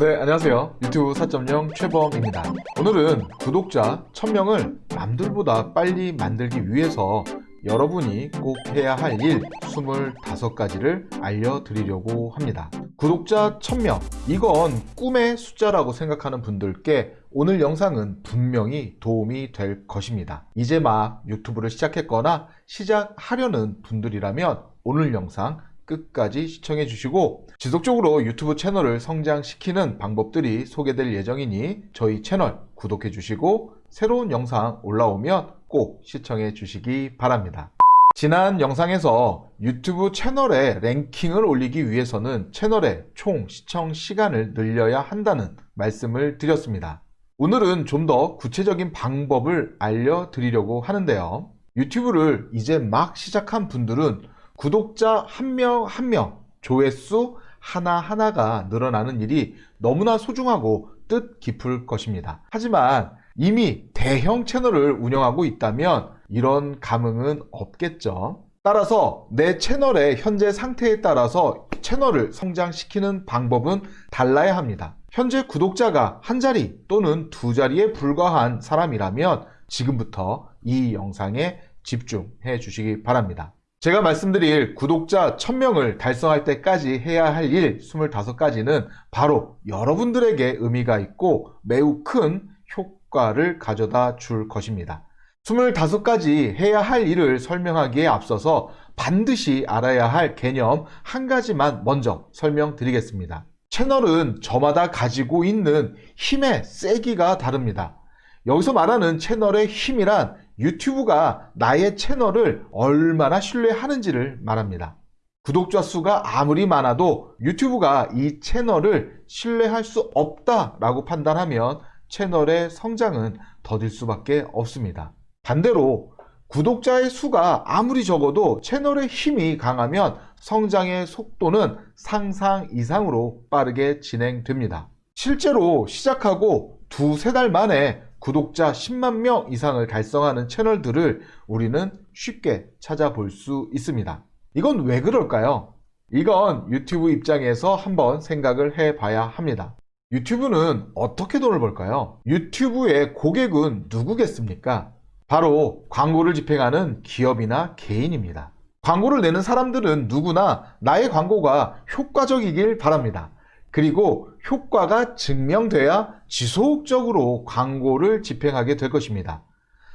네, 안녕하세요. 유튜브 4.0 최범입니다. 오늘은 구독자 1000명을 남들보다 빨리 만들기 위해서 여러분이 꼭 해야 할 일 25가지를 알려드리려고 합니다. 구독자 1000명, 이건 꿈의 숫자라고 생각하는 분들께 오늘 영상은 분명히 도움이 될 것입니다. 이제 막 유튜브를 시작했거나 시작하려는 분들이라면 오늘 영상 끝까지 시청해 주시고 지속적으로 유튜브 채널을 성장시키는 방법들이 소개될 예정이니 저희 채널 구독해 주시고 새로운 영상 올라오면 꼭 시청해 주시기 바랍니다. 지난 영상에서 유튜브 채널의 랭킹을 올리기 위해서는 채널의 총 시청 시간을 늘려야 한다는 말씀을 드렸습니다. 오늘은 좀 더 구체적인 방법을 알려드리려고 하는데요. 유튜브를 이제 막 시작한 분들은 구독자 한명 한 명, 조회수 하나하나가 늘어나는 일이 너무나 소중하고 뜻깊을 것입니다. 하지만 이미 대형 채널을 운영하고 있다면 이런 감흥은 없겠죠. 따라서 내 채널의 현재 상태에 따라서 채널을 성장시키는 방법은 달라야 합니다. 현재 구독자가 한 자리 또는 두 자리에 불과한 사람이라면 지금부터 이 영상에 집중해 주시기 바랍니다. 제가 말씀드릴 구독자 1000명을 달성할 때까지 해야 할 일 25가지는 바로 여러분들에게 의미가 있고 매우 큰 효과를 가져다 줄 것입니다. 25가지 해야 할 일을 설명하기에 앞서서 반드시 알아야 할 개념 한 가지만 먼저 설명드리겠습니다. 채널은 저마다 가지고 있는 힘의 세기가 다릅니다. 여기서 말하는 채널의 힘이란 유튜브가 나의 채널을 얼마나 신뢰하는지를 말합니다. 구독자 수가 아무리 많아도 유튜브가 이 채널을 신뢰할 수 없다라고 판단하면 채널의 성장은 더딜 수밖에 없습니다. 반대로 구독자의 수가 아무리 적어도 채널의 힘이 강하면 성장의 속도는 상상 이상으로 빠르게 진행됩니다. 실제로 시작하고 두세 달 만에 구독자 10만 명 이상을 달성하는 채널들을 우리는 쉽게 찾아볼 수 있습니다. 이건 왜 그럴까요? 이건 유튜브 입장에서 한번 생각을 해 봐야 합니다. 유튜브는 어떻게 돈을 벌까요? 유튜브의 고객은 누구겠습니까? 바로 광고를 집행하는 기업이나 개인입니다. 광고를 내는 사람들은 누구나 나의 광고가 효과적이길 바랍니다. 그리고 효과가 증명돼야 지속적으로 광고를 집행하게 될 것입니다.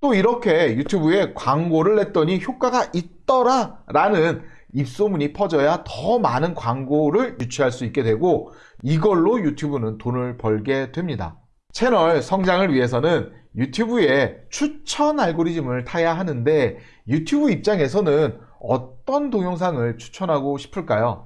또 이렇게 유튜브에 광고를 냈더니 효과가 있더라 라는 입소문이 퍼져야 더 많은 광고를 유치할 수 있게 되고 이걸로 유튜브는 돈을 벌게 됩니다. 채널 성장을 위해서는 유튜브에 추천 알고리즘을 타야 하는데 유튜브 입장에서는 어떤 동영상을 추천하고 싶을까요?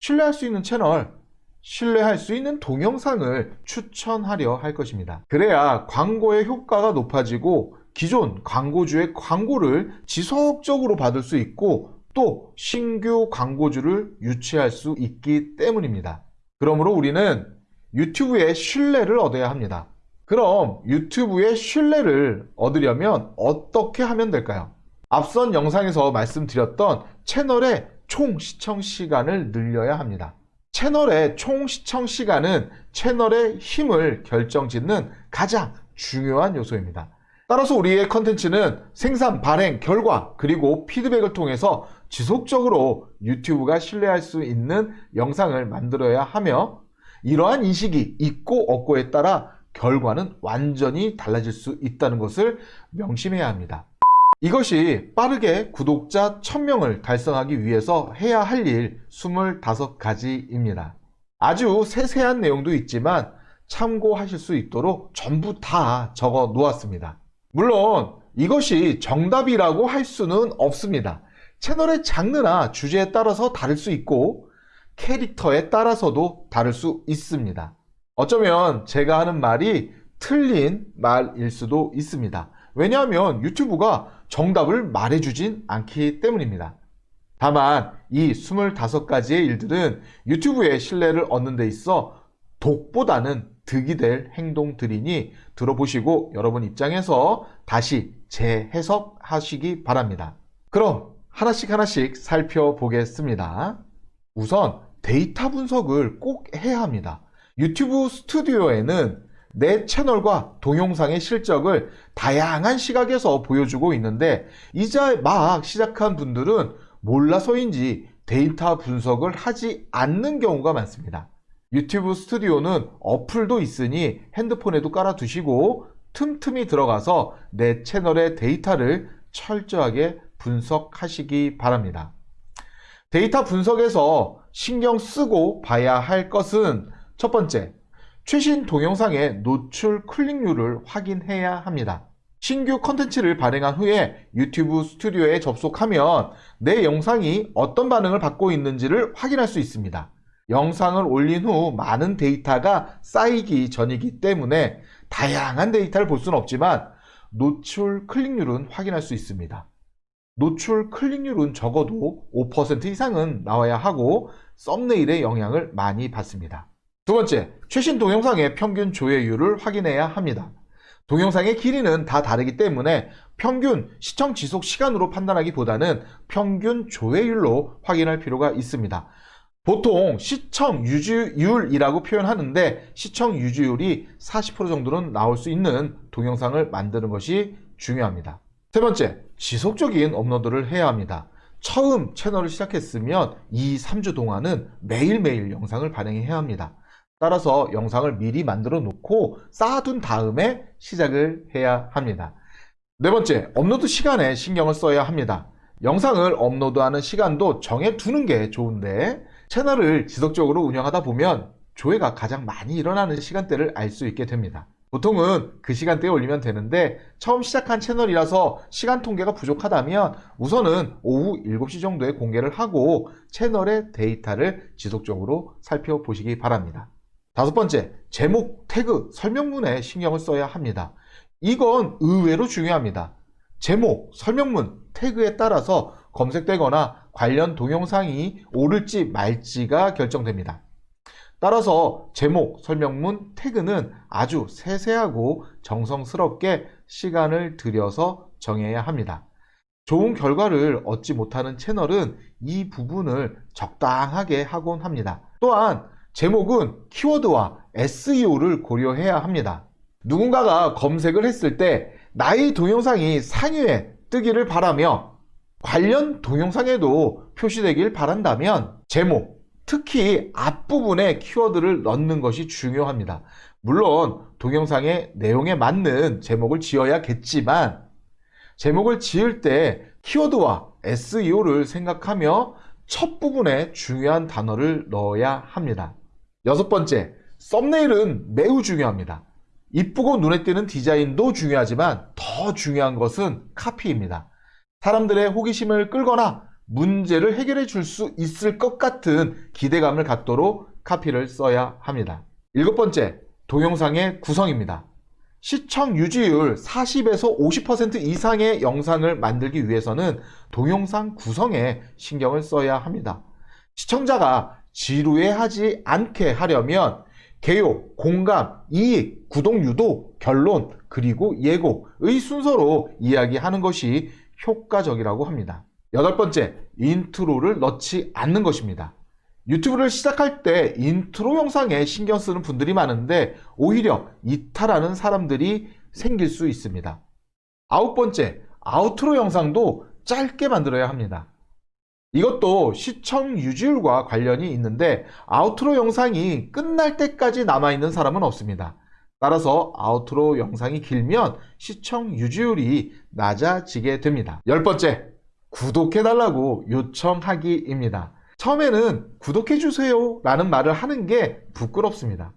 신뢰할 수 있는 채널, 신뢰할 수 있는 동영상을 추천하려 할 것입니다. 그래야 광고의 효과가 높아지고 기존 광고주의 광고를 지속적으로 받을 수 있고 또 신규 광고주를 유치할 수 있기 때문입니다. 그러므로 우리는 유튜브의 신뢰를 얻어야 합니다. 그럼 유튜브의 신뢰를 얻으려면 어떻게 하면 될까요? 앞선 영상에서 말씀드렸던 채널의 총 시청 시간을 늘려야 합니다. 채널의 총 시청 시간은 채널의 힘을 결정짓는 가장 중요한 요소입니다. 따라서 우리의 컨텐츠는 생산, 발행, 결과, 그리고 피드백을 통해서 지속적으로 유튜브가 신뢰할 수 있는 영상을 만들어야 하며 이러한 인식이 있고 없고에 따라 결과는 완전히 달라질 수 있다는 것을 명심해야 합니다. 이것이 빠르게 구독자 1000명을 달성하기 위해서 해야 할 일 25가지입니다. 아주 세세한 내용도 있지만 참고하실 수 있도록 전부 다 적어 놓았습니다. 물론 이것이 정답이라고 할 수는 없습니다. 채널의 장르나 주제에 따라서 다를 수 있고 캐릭터에 따라서도 다를 수 있습니다. 어쩌면 제가 하는 말이 틀린 말일 수도 있습니다. 왜냐하면 유튜브가 정답을 말해주진 않기 때문입니다. 다만 이 25가지의 일들은 유튜브의 신뢰를 얻는 데 있어 독보다는 득이 될 행동들이니 들어보시고 여러분 입장에서 다시 재해석하시기 바랍니다. 그럼 하나씩 하나씩 살펴보겠습니다. 우선 데이터 분석을 꼭 해야 합니다. 유튜브 스튜디오에는 내 채널과 동영상의 실적을 다양한 시각에서 보여주고 있는데 이제 막 시작한 분들은 몰라서인지 데이터 분석을 하지 않는 경우가 많습니다. 유튜브 스튜디오는 어플도 있으니 핸드폰에도 깔아두시고 틈틈이 들어가서 내 채널의 데이터를 철저하게 분석하시기 바랍니다. 데이터 분석에서 신경 쓰고 봐야 할 것은 첫 번째, 최신 동영상의 노출 클릭률을 확인해야 합니다. 신규 컨텐츠를 발행한 후에 유튜브 스튜디오에 접속하면 내 영상이 어떤 반응을 받고 있는지를 확인할 수 있습니다. 영상을 올린 후 많은 데이터가 쌓이기 전이기 때문에 다양한 데이터를 볼 수는 없지만 노출 클릭률은 확인할 수 있습니다. 노출 클릭률은 적어도 5% 이상은 나와야 하고 썸네일의 영향을 많이 받습니다. 두 번째, 최신 동영상의 평균 조회율을 확인해야 합니다. 동영상의 길이는 다 다르기 때문에 평균 시청 지속 시간으로 판단하기보다는 평균 조회율로 확인할 필요가 있습니다. 보통 시청 유지율이라고 표현하는데 시청 유지율이 40% 정도는 나올 수 있는 동영상을 만드는 것이 중요합니다. 세 번째, 지속적인 업로드를 해야 합니다. 처음 채널을 시작했으면 2, 3주 동안은 매일매일 영상을 발행해야 합니다. 따라서 영상을 미리 만들어 놓고 쌓아둔 다음에 시작을 해야 합니다. 네 번째, 업로드 시간에 신경을 써야 합니다. 영상을 업로드하는 시간도 정해두는 게 좋은데 채널을 지속적으로 운영하다 보면 조회가 가장 많이 일어나는 시간대를 알 수 있게 됩니다. 보통은 그 시간대에 올리면 되는데 처음 시작한 채널이라서 시간 통계가 부족하다면 우선은 오후 7시 정도에 공개를 하고 채널의 데이터를 지속적으로 살펴보시기 바랍니다. 다섯 번째, 제목, 태그, 설명문에 신경을 써야 합니다. 이건 의외로 중요합니다. 제목, 설명문, 태그에 따라서 검색되거나 관련 동영상이 오를지 말지가 결정됩니다. 따라서 제목, 설명문, 태그는 아주 세세하고 정성스럽게 시간을 들여서 정해야 합니다. 좋은 결과를 얻지 못하는 채널은 이 부분을 적당하게 하곤 합니다. 또한 제목은 키워드와 SEO를 고려해야 합니다. 누군가가 검색을 했을 때 나의 동영상이 상위에 뜨기를 바라며 관련 동영상에도 표시되길 바란다면 제목, 특히 앞부분에 키워드를 넣는 것이 중요합니다. 물론 동영상의 내용에 맞는 제목을 지어야겠지만 제목을 지을 때 키워드와 SEO를 생각하며 첫 부분에 중요한 단어를 넣어야 합니다. 여섯 번째, 썸네일은 매우 중요합니다. 이쁘고 눈에 띄는 디자인도 중요하지만 더 중요한 것은 카피입니다. 사람들의 호기심을 끌거나 문제를 해결해 줄 수 있을 것 같은 기대감을 갖도록 카피를 써야 합니다. 일곱 번째, 동영상의 구성입니다. 시청 유지율 40에서 50% 이상의 영상을 만들기 위해서는 동영상 구성에 신경을 써야 합니다. 시청자가 지루해하지 않게 하려면 개요, 공감, 이익, 구독 유도, 결론, 그리고 예고의 순서로 이야기하는 것이 효과적이라고 합니다. 여덟 번째, intro를 넣지 않는 것입니다. 유튜브를 시작할 때 인트로 영상에 신경 쓰는 분들이 많은데 오히려 이탈하는 사람들이 생길 수 있습니다. 아홉 번째, outro 영상도 짧게 만들어야 합니다. 이것도 시청 유지율과 관련이 있는데 아우트로 영상이 끝날 때까지 남아있는 사람은 없습니다. 따라서 아우트로 영상이 길면 시청 유지율이 낮아지게 됩니다. 열 번째, 구독해달라고 요청하기입니다. 처음에는 구독해주세요 라는 말을 하는 게 부끄럽습니다.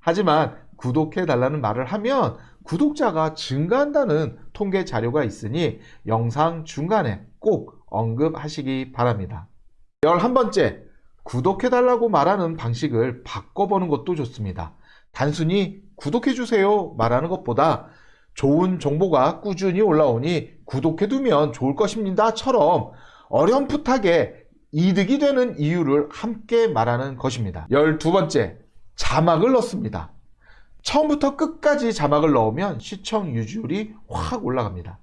하지만 구독해달라는 말을 하면 구독자가 증가한다는 통계 자료가 있으니 영상 중간에 꼭 언급하시기 바랍니다. 11번째, 구독해달라고 말하는 방식을 바꿔보는 것도 좋습니다. 단순히 구독해주세요 말하는 것보다 좋은 정보가 꾸준히 올라오니 구독해두면 좋을 것입니다처럼 어렴풋하게 이득이 되는 이유를 함께 말하는 것입니다. 12번째, 자막을 넣습니다. 처음부터 끝까지 자막을 넣으면 시청 유지율이 확 올라갑니다.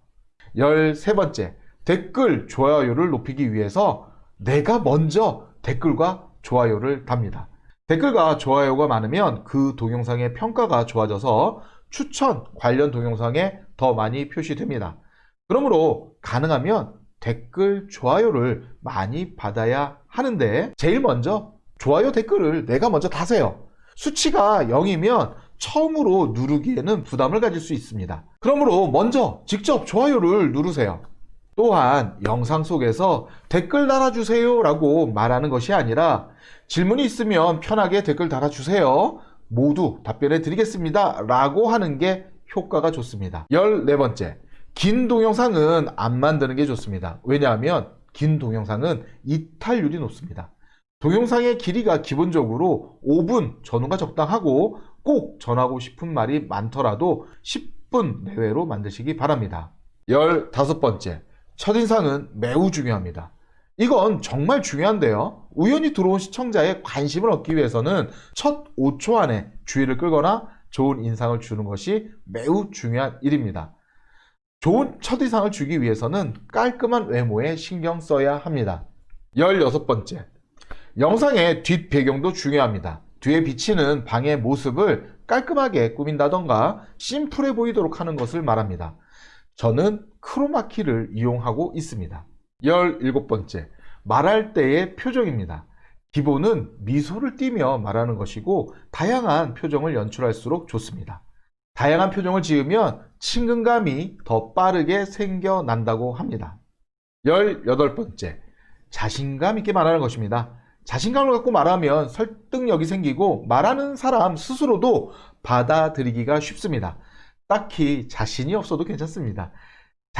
13번째, 댓글, 좋아요를 높이기 위해서 내가 먼저 댓글과 좋아요를 답니다. 댓글과 좋아요가 많으면 그 동영상의 평가가 좋아져서 추천 관련 동영상에 더 많이 표시됩니다. 그러므로 가능하면 댓글, 좋아요를 많이 받아야 하는데 제일 먼저 좋아요 댓글을 내가 먼저 다세요. 수치가 0이면 처음으로 누르기에는 부담을 가질 수 있습니다. 그러므로 먼저 직접 좋아요를 누르세요. 또한 영상 속에서 댓글 달아주세요 라고 말하는 것이 아니라 질문이 있으면 편하게 댓글 달아주세요. 모두 답변해 드리겠습니다. 라고 하는 게 효과가 좋습니다. 14번째. 긴 동영상은 안 만드는 게 좋습니다. 왜냐하면 긴 동영상은 이탈률이 높습니다. 동영상의 길이가 기본적으로 5분 전후가 적당하고 꼭 전하고 싶은 말이 많더라도 10분 내외로 만드시기 바랍니다. 15번째. 첫인상은 매우 중요합니다. 이건 정말 중요한데요. 우연히 들어온 시청자의 관심을 얻기 위해서는 첫 5초 안에 주의를 끌거나 좋은 인상을 주는 것이 매우 중요한 일입니다. 좋은 첫인상을 주기 위해서는 깔끔한 외모에 신경 써야 합니다. 16번째. 영상의 뒷배경도 중요합니다. 뒤에 비치는 방의 모습을 깔끔하게 꾸민다던가 심플해 보이도록 하는 것을 말합니다. 저는 크로마키를 이용하고 있습니다. 17번째. 말할 때의 표정입니다. 기본은 미소를 띠며 말하는 것이고 다양한 표정을 연출할수록 좋습니다. 다양한 표정을 지으면 친근감이 더 빠르게 생겨난다고 합니다. 18번째. 자신감 있게 말하는 것입니다. 자신감을 갖고 말하면 설득력이 생기고 말하는 사람 스스로도 받아들이기가 쉽습니다. 딱히 자신이 없어도 괜찮습니다.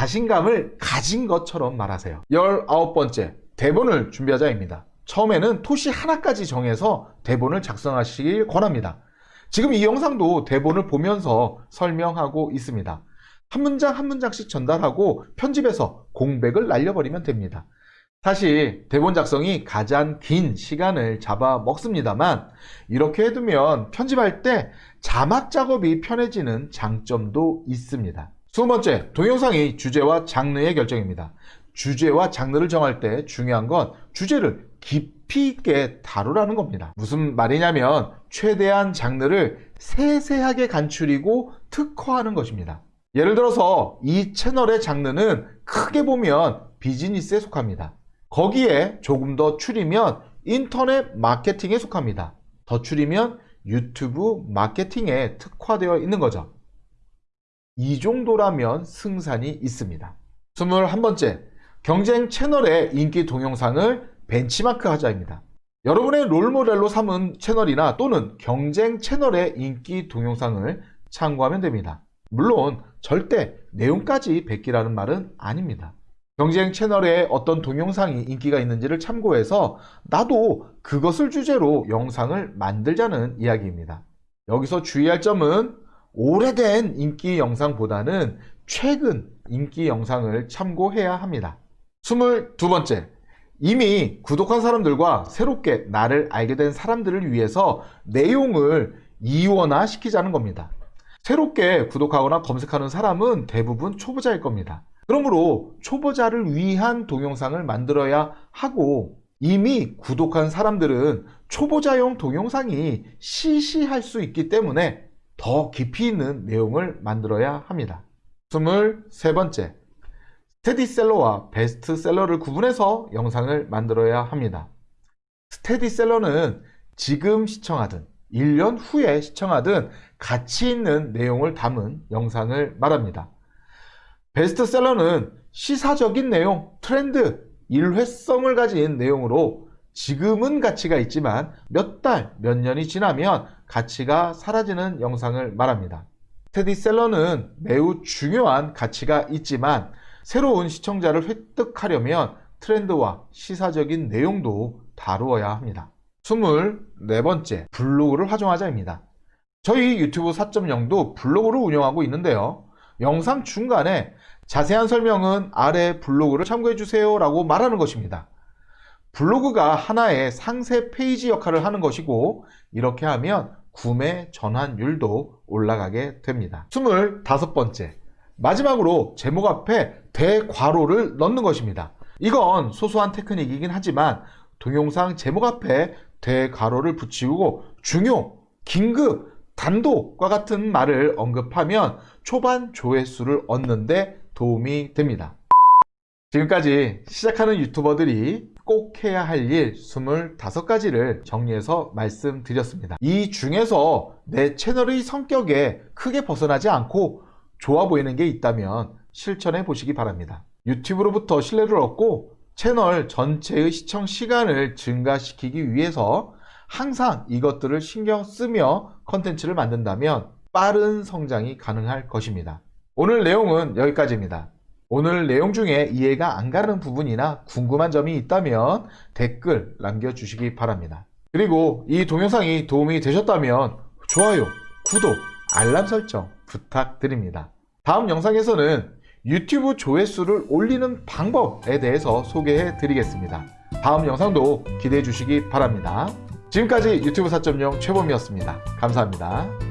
자신감을 가진 것처럼 말하세요. 19번째, 대본을 준비하자입니다. 처음에는 토시 하나까지 정해서 대본을 작성하시길 권합니다. 지금 이 영상도 대본을 보면서 설명하고 있습니다. 한 문장 한 문장씩 전달하고 편집해서 공백을 날려버리면 됩니다. 사실 대본 작성이 가장 긴 시간을 잡아 먹습니다만 이렇게 해두면 편집할 때 자막 작업이 편해지는 장점도 있습니다. 두 번째, 동영상의 주제와 장르의 결정입니다. 주제와 장르를 정할 때 중요한 건 주제를 깊이 있게 다루라는 겁니다. 무슨 말이냐면 최대한 장르를 세세하게 간추리고 특화하는 것입니다. 예를 들어서 이 채널의 장르는 크게 보면 비즈니스에 속합니다. 거기에 조금 더 추리면 인터넷 마케팅에 속합니다. 더 추리면 유튜브 마케팅에 특화되어 있는 거죠. 이 정도라면 승산이 있습니다. 21번째, 경쟁 채널의 인기 동영상을 벤치마크 하자입니다. 여러분의 롤모델로 삼은 채널이나 또는 경쟁 채널의 인기 동영상을 참고하면 됩니다. 물론 절대 내용까지 베끼라는 말은 아닙니다. 경쟁 채널에 어떤 동영상이 인기가 있는지를 참고해서 나도 그것을 주제로 영상을 만들자는 이야기입니다. 여기서 주의할 점은 오래된 인기 영상보다는 최근 인기 영상을 참고해야 합니다. 22번째, 이미 구독한 사람들과 새롭게 나를 알게 된 사람들을 위해서 내용을 이원화 시키자는 겁니다. 새롭게 구독하거나 검색하는 사람은 대부분 초보자일 겁니다. 그러므로 초보자를 위한 동영상을 만들어야 하고 이미 구독한 사람들은 초보자용 동영상이 시시할 수 있기 때문에 더 깊이 있는 내용을 만들어야 합니다. 23번째, 스테디셀러와 베스트셀러를 구분해서 영상을 만들어야 합니다. 스테디셀러는 지금 시청하든 1년 후에 시청하든 가치 있는 내용을 담은 영상을 말합니다. 베스트셀러는 시사적인 내용, 트렌드, 일회성을 가진 내용으로 지금은 가치가 있지만 몇 달, 몇 년이 지나면 가치가 사라지는 영상을 말합니다. 스테디셀러는 매우 중요한 가치가 있지만 새로운 시청자를 획득하려면 트렌드와 시사적인 내용도 다루어야 합니다. 24번째, 블로그를 활용하자입니다. 저희 유튜브 4.0도 블로그를 운영하고 있는데요. 영상 중간에 자세한 설명은 아래 블로그를 참고해주세요 라고 말하는 것입니다. 블로그가 하나의 상세 페이지 역할을 하는 것이고 이렇게 하면 구매 전환율도 올라가게 됩니다. 25번째 마지막으로 제목 앞에 대괄호를 넣는 것입니다. 이건 소소한 테크닉이긴 하지만 동영상 제목 앞에 대괄호를 붙이고 중요, 긴급, 단독과 같은 말을 언급하면 초반 조회수를 얻는데 도움이 됩니다. 지금까지 시작하는 유튜버들이 꼭 해야 할 일 25가지를 정리해서 말씀드렸습니다. 이 중에서 내 채널의 성격에 크게 벗어나지 않고 좋아 보이는 게 있다면 실천해 보시기 바랍니다. 유튜브로부터 신뢰를 얻고 채널 전체의 시청 시간을 증가시키기 위해서 항상 이것들을 신경 쓰며 컨텐츠를 만든다면 빠른 성장이 가능할 것입니다. 오늘 내용은 여기까지입니다. 오늘 내용 중에 이해가 안 가는 부분이나 궁금한 점이 있다면 댓글 남겨주시기 바랍니다. 그리고 이 동영상이 도움이 되셨다면 좋아요, 구독, 알람 설정 부탁드립니다. 다음 영상에서는 유튜브 조회수를 올리는 방법에 대해서 소개해 드리겠습니다. 다음 영상도 기대해 주시기 바랍니다. 지금까지 유튜브 4.0 최범이었습니다. 감사합니다.